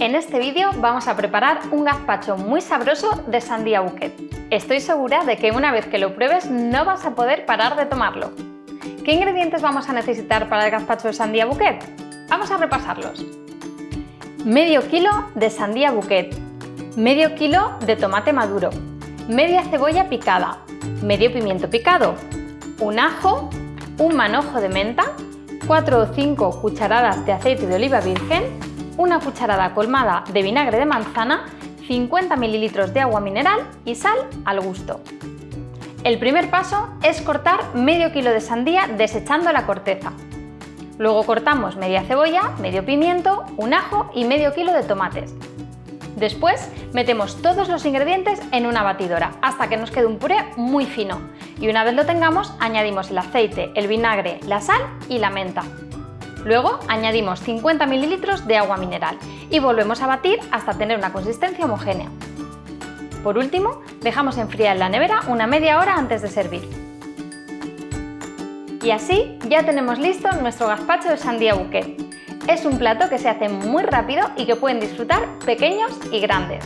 En este vídeo vamos a preparar un gazpacho muy sabroso de sandía bouquet. Estoy segura de que una vez que lo pruebes no vas a poder parar de tomarlo. ¿Qué ingredientes vamos a necesitar para el gazpacho de sandía bouquet? Vamos a repasarlos. Medio kilo de sandía bouquet, medio kilo de tomate maduro, media cebolla picada, medio pimiento picado, un ajo, un manojo de menta, 4 o 5 cucharadas de aceite de oliva virgen, una cucharada colmada de vinagre de manzana, 50 ml de agua mineral y sal al gusto. El primer paso es cortar medio kilo de sandía desechando la corteza. Luego cortamos media cebolla, medio pimiento, un ajo y medio kilo de tomates. Después metemos todos los ingredientes en una batidora hasta que nos quede un puré muy fino y una vez lo tengamos añadimos el aceite, el vinagre, la sal y la menta. Luego añadimos 50 ml de agua mineral y volvemos a batir hasta tener una consistencia homogénea. Por último, dejamos enfriar en la nevera una media hora antes de servir. Y así ya tenemos listo nuestro gazpacho de sandía bouquet. Es un plato que se hace muy rápido y que pueden disfrutar pequeños y grandes.